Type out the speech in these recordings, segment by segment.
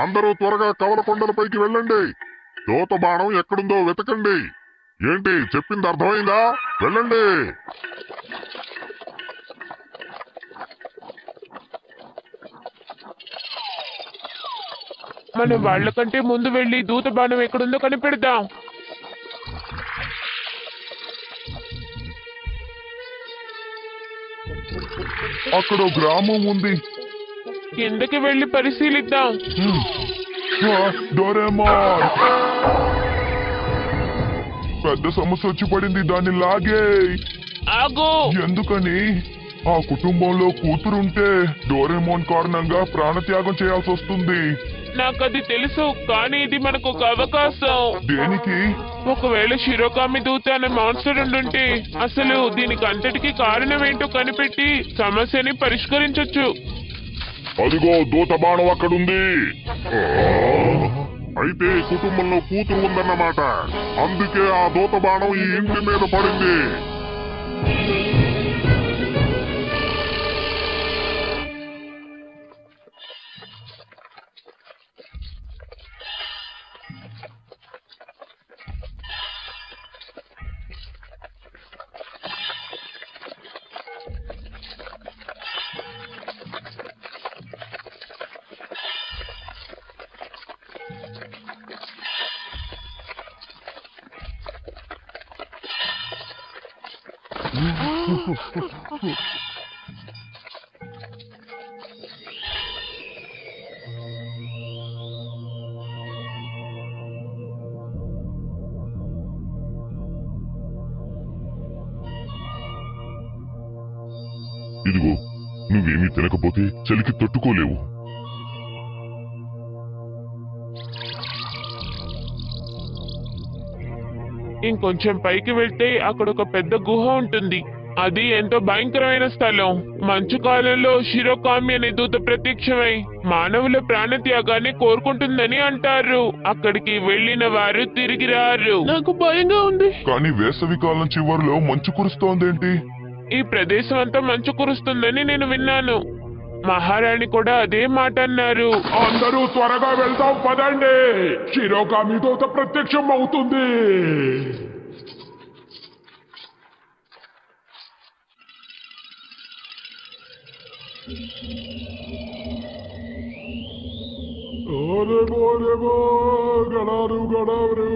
అందరూ త్వరగా కవల కొండలపైకి వెళ్ళండి. దూత బాణం ఎక్కడుందో వెతకండి. ఏంటి చెప్పింది అర్థమైందా? వెళ్ళండి. మనం వాళ్ళకంటే ముందు వెళ్ళి దూత బాణం ఎక్కడుందో కనిపెడదాం. అక్కడ గ్రామం ఉంది. కిందకి వెళ్ళి పరిశీలిద్దాం. డోరేమాన్. పెద్ద సమస్య వచ్చి పడింది దాన్ని లాగే. ఆగు. ఎందుకని? ఆ కుటుంబంలో కూతురుంటే డోరేమోన్ కారణంగా ప్రాణత్యాగం చేయాల్సి వస్తుంది. నాకు అది తెలుసు కానీ ఇది మనకు ఒక అవకాశం. దేనికి? ఒకవేళ శిరోకామి దూత అనే మాన్స్టర్ ఉండుంటే అసలు దీనికి అంతటికి కారణం ఏంటో కనిపెట్టి సమస్యని పరిష్కరించొచ్చు. అదిగో దూత బాణం అక్కడుంది. అయితే కుటుంబంలో కూతురు ఉందన్నమాట. అందుకే ఆ దూత బాణం ఈ ఇంటి మీద పడింది. ఇదిగో నువ్వేమీ తినకపోతే చలికి తట్టుకోలేవు. ఇంకొంచెం పైకి వెళ్తే అక్కడ ఒక పెద్ద గుహ ఉంటుంది. అది ఎంతో భయంకరమైన స్థలం. మంచు కాలంలో శిరోకామి అనే దూత ప్రత్యక్షమై మానవుల ప్రాణత్యాగాన్ని కోరుకుంటుందని అంటారు. అక్కడికి వెళ్ళిన వారు తిరిగి రారు. నాకు భయంగా ఉంది. కానీ వేసవి కాలం చివరిలో మంచు కురుస్తోందేంటి? ఈ ప్రదేశం అంతా మంచు కురుస్తుందని నేను విన్నాను. మహారాణి కూడా అదే మాట అన్నారు అందరూ త్వరగా వెళ్దాం పదండి. శిరోగామి దూత ప్రత్యక్షం అవుతుంది. ఓరే బోరే బో గడారు గడవరు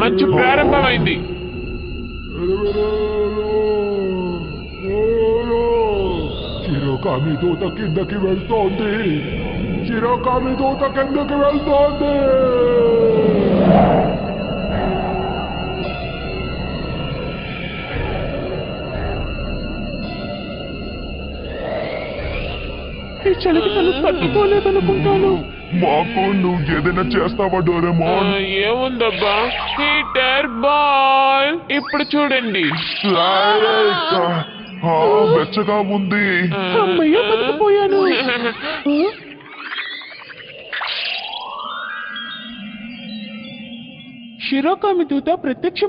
మంచు ప్రారంభమైంది చిరోకామి దూత కిందకి వెళ్తోంది చిరోకామి దూత కిందకి వెళ్తోంది ఈ చలికి తను తట్టుకోలేదనుకుంటాను. మాకు నువ్వు ఏదైనా చేస్తావా డోరేమోన్ ఏముందబ్బా? హీటర్ బాల్ ఇప్పుడు చూడండి. వెచ్చగా ఉంది. అమ్మయ్య బతికిపోయాను. శిరోకామి దూత ప్రత్యక్షం